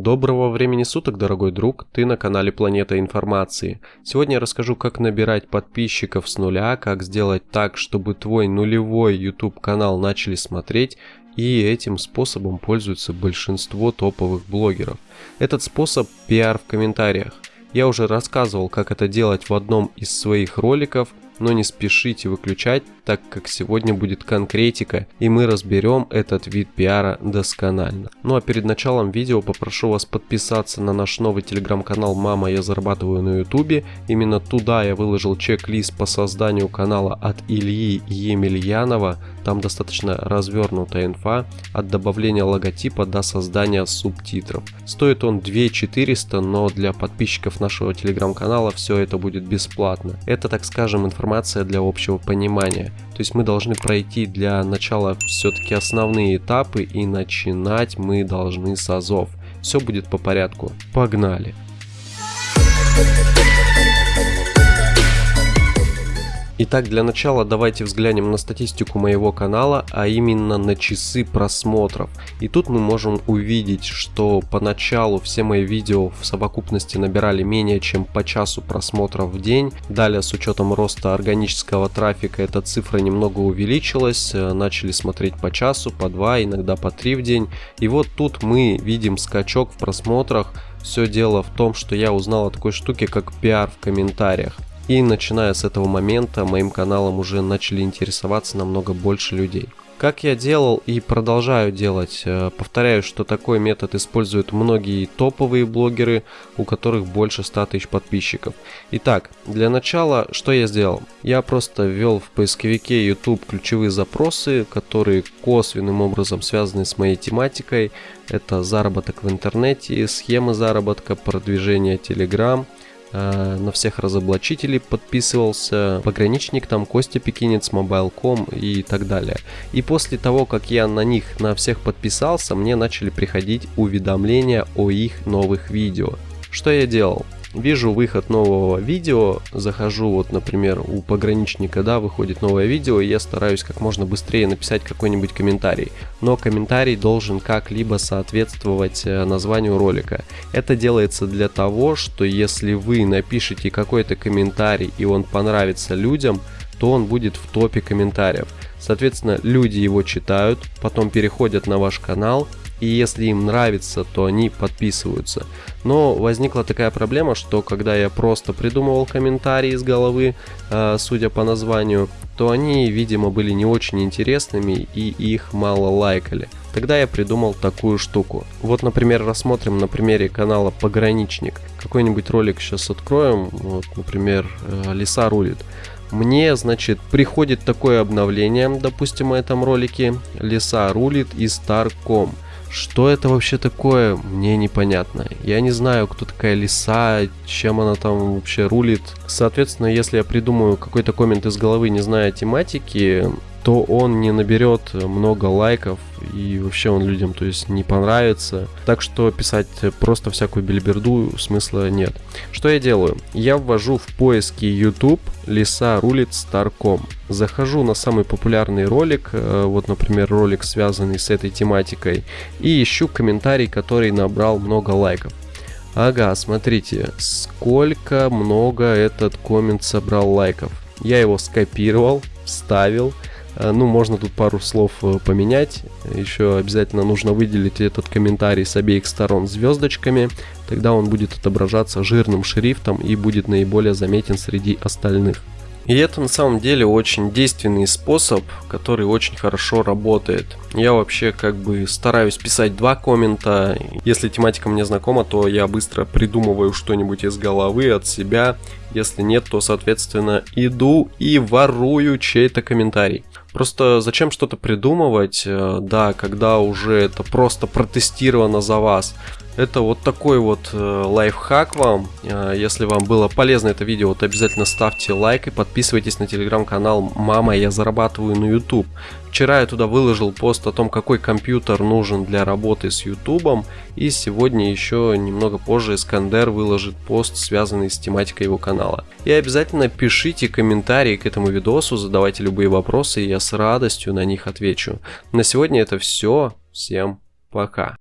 Доброго времени суток, дорогой друг, ты на канале Планета Информации. Сегодня я расскажу, как набирать подписчиков с нуля, как сделать так, чтобы твой нулевой YouTube канал начали смотреть, и этим способом пользуются большинство топовых блогеров. Этот способ пиар в комментариях. Я уже рассказывал, как это делать в одном из своих роликов, но не спешите выключать, так как сегодня будет конкретика и мы разберем этот вид пиара досконально. Ну а перед началом видео попрошу вас подписаться на наш новый телеграм-канал «Мама, я зарабатываю на ютубе». Именно туда я выложил чек-лист по созданию канала от Ильи Емельянова. Там достаточно развернутая инфа от добавления логотипа до создания субтитров. Стоит он 2400, но для подписчиков нашего телеграм-канала все это будет бесплатно. Это, так скажем, информация для общего понимания. То есть мы должны пройти для начала все-таки основные этапы и начинать мы должны с азов. Все будет по порядку. Погнали! Итак, для начала давайте взглянем на статистику моего канала, а именно на часы просмотров. И тут мы можем увидеть, что поначалу все мои видео в совокупности набирали менее чем по часу просмотров в день. Далее с учетом роста органического трафика эта цифра немного увеличилась, э, начали смотреть по часу, по два, иногда по три в день. И вот тут мы видим скачок в просмотрах. Все дело в том, что я узнал о такой штуке, как пиар в комментариях. И начиная с этого момента моим каналом уже начали интересоваться намного больше людей. Как я делал и продолжаю делать, э, повторяю, что такой метод используют многие топовые блогеры, у которых больше 100 тысяч подписчиков. Итак, для начала, что я сделал? Я просто ввел в поисковике YouTube ключевые запросы, которые косвенным образом связаны с моей тематикой. Это заработок в интернете, схемы заработка, продвижение Telegram – Э, на всех разоблачителей подписывался, пограничник там, Костя Пекинец, Mobile.com и так далее. И после того, как я на них на всех подписался, мне начали приходить уведомления о их новых видео. Что я делал? Вижу выход нового видео, захожу вот, например, у пограничника, да, выходит новое видео, и я стараюсь как можно быстрее написать какой-нибудь комментарий. Но комментарий должен как-либо соответствовать э, названию ролика. Это делается для того, что если вы напишите какой-то комментарий и он понравится людям, то он будет в топе комментариев. Соответственно, люди его читают, потом переходят на ваш канал, и если им нравится, то они подписываются. Но возникла такая проблема, что когда я просто придумывал комментарии из головы, э, судя по названию, то они, видимо, были не очень интересными и их мало лайкали. Тогда я придумал такую штуку. Вот, например, рассмотрим на примере канала Пограничник. Какой-нибудь ролик сейчас откроем, вот, например, э, Лиса рулит. Мне, значит, приходит такое обновление, допустим, в этом ролике. Лиса рулит и Старком. Что это вообще такое, мне непонятно. Я не знаю, кто такая лиса, чем она там вообще рулит. Соответственно, если я придумаю какой-то коммент из головы, не зная тематики, то он не наберет много лайков и вообще он людям то есть не понравится. Так что писать просто всякую бельберду смысла нет. Что я делаю? Я ввожу в поиски YouTube лиса рулит старком. Захожу на самый популярный ролик, э, вот например ролик связанный с этой тематикой и ищу комментарий, который набрал много лайков. Ага, смотрите, сколько много этот коммент собрал лайков. Я его скопировал, вставил, ну, можно тут пару слов э, поменять. Еще обязательно нужно выделить этот комментарий с обеих сторон звездочками. Тогда он будет отображаться жирным шрифтом и будет наиболее заметен среди остальных. И это на самом деле очень действенный способ, который очень хорошо работает. Я вообще как бы стараюсь писать два коммента. Если тематика мне знакома, то я быстро придумываю что-нибудь из головы, от себя. Если нет, то соответственно иду и ворую чей-то комментарий. Просто зачем что-то придумывать, э, да, когда уже это просто протестировано за вас. Это вот такой вот э, лайфхак вам. Э, если вам было полезно это видео, то обязательно ставьте лайк и подписывайтесь на телеграм-канал «Мама, я зарабатываю на YouTube». Вчера я туда выложил пост о том, какой компьютер нужен для работы с YouTube. И сегодня еще немного позже Искандер выложит пост, связанный с тематикой его канала. И обязательно пишите комментарии к этому видосу, задавайте любые вопросы, и я с радостью на них отвечу. На сегодня это все. Всем пока.